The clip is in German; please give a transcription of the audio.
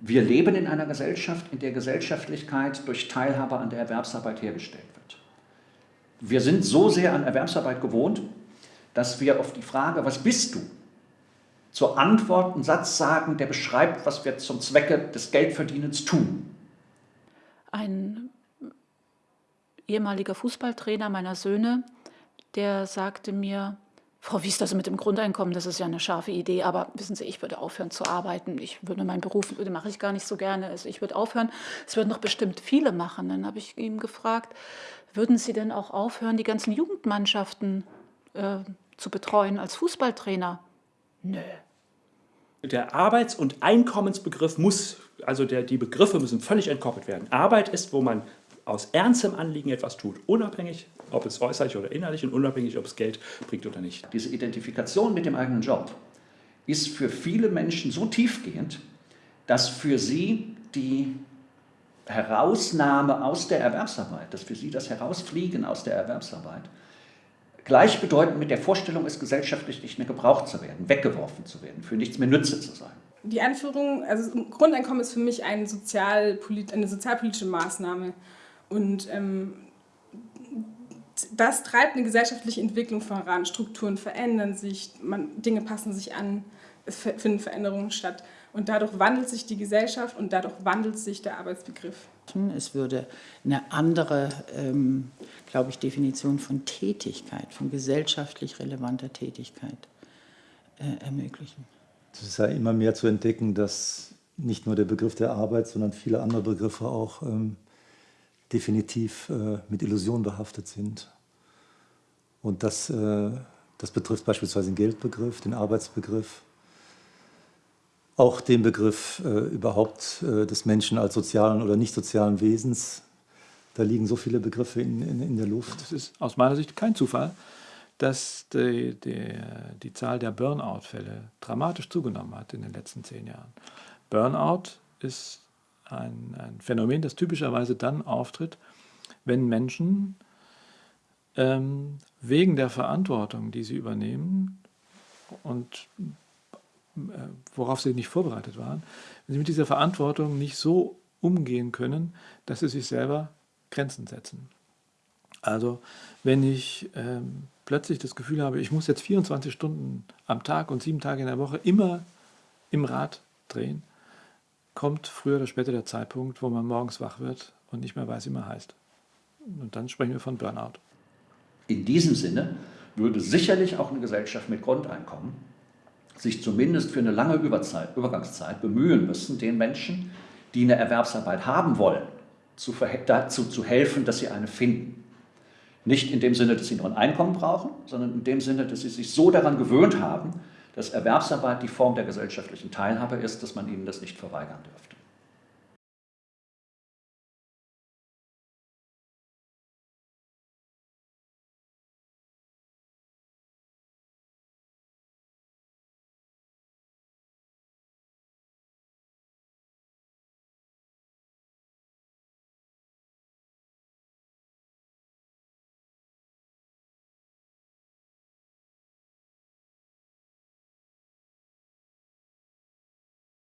Wir leben in einer Gesellschaft, in der Gesellschaftlichkeit durch Teilhabe an der Erwerbsarbeit hergestellt wird. Wir sind so sehr an Erwerbsarbeit gewohnt, dass wir auf die Frage, was bist du, zur Antwort einen Satz sagen, der beschreibt, was wir zum Zwecke des Geldverdienens tun. Ein ehemaliger Fußballtrainer meiner Söhne, der sagte mir, Frau Wies, das mit dem Grundeinkommen, das ist ja eine scharfe Idee, aber wissen Sie, ich würde aufhören zu arbeiten. Ich würde meinen Beruf, den mache ich gar nicht so gerne. Also ich würde aufhören. Es würden noch bestimmt viele machen. Dann habe ich ihm gefragt, würden Sie denn auch aufhören, die ganzen Jugendmannschaften äh, zu betreuen als Fußballtrainer? Nö. Der Arbeits- und Einkommensbegriff muss, also der, die Begriffe müssen völlig entkoppelt werden. Arbeit ist, wo man aus ernstem Anliegen etwas tut, unabhängig, ob es äußerlich oder innerlich und unabhängig, ob es Geld bringt oder nicht. Diese Identifikation mit dem eigenen Job ist für viele Menschen so tiefgehend, dass für sie die Herausnahme aus der Erwerbsarbeit, dass für sie das Herausfliegen aus der Erwerbsarbeit gleichbedeutend mit der Vorstellung ist, gesellschaftlich nicht mehr gebraucht zu werden, weggeworfen zu werden, für nichts mehr Nütze zu sein. Die Einführung, also Grundeinkommen ist für mich ein Sozialpolit eine sozialpolitische Maßnahme. Und ähm, das treibt eine gesellschaftliche Entwicklung voran. Strukturen verändern sich, man, Dinge passen sich an, es finden Veränderungen statt. Und dadurch wandelt sich die Gesellschaft und dadurch wandelt sich der Arbeitsbegriff. Es würde eine andere, ähm, glaube ich, Definition von Tätigkeit, von gesellschaftlich relevanter Tätigkeit äh, ermöglichen. Es ist ja immer mehr zu entdecken, dass nicht nur der Begriff der Arbeit, sondern viele andere Begriffe auch ähm, definitiv äh, mit Illusionen behaftet sind. Und das, äh, das betrifft beispielsweise den Geldbegriff, den Arbeitsbegriff, auch den Begriff äh, überhaupt des Menschen als sozialen oder nicht sozialen Wesens. Da liegen so viele Begriffe in, in, in der Luft. Es ist aus meiner Sicht kein Zufall, dass die, die, die Zahl der Burnout-Fälle dramatisch zugenommen hat in den letzten zehn Jahren. Burnout ist ein, ein Phänomen, das typischerweise dann auftritt, wenn Menschen ähm, wegen der Verantwortung, die sie übernehmen und äh, worauf sie nicht vorbereitet waren, wenn sie mit dieser Verantwortung nicht so umgehen können, dass sie sich selber Grenzen setzen. Also wenn ich ähm, plötzlich das Gefühl habe, ich muss jetzt 24 Stunden am Tag und sieben Tage in der Woche immer im Rad drehen, kommt früher oder später der Zeitpunkt, wo man morgens wach wird und nicht mehr weiß, wie man heißt. Und dann sprechen wir von Burnout. In diesem Sinne würde sicherlich auch eine Gesellschaft mit Grundeinkommen sich zumindest für eine lange Überzeit, Übergangszeit bemühen müssen, den Menschen, die eine Erwerbsarbeit haben wollen, zu, dazu zu helfen, dass sie eine finden. Nicht in dem Sinne, dass sie nur ein Einkommen brauchen, sondern in dem Sinne, dass sie sich so daran gewöhnt haben, dass Erwerbsarbeit die Form der gesellschaftlichen Teilhabe ist, dass man ihnen das nicht verweigern dürfte.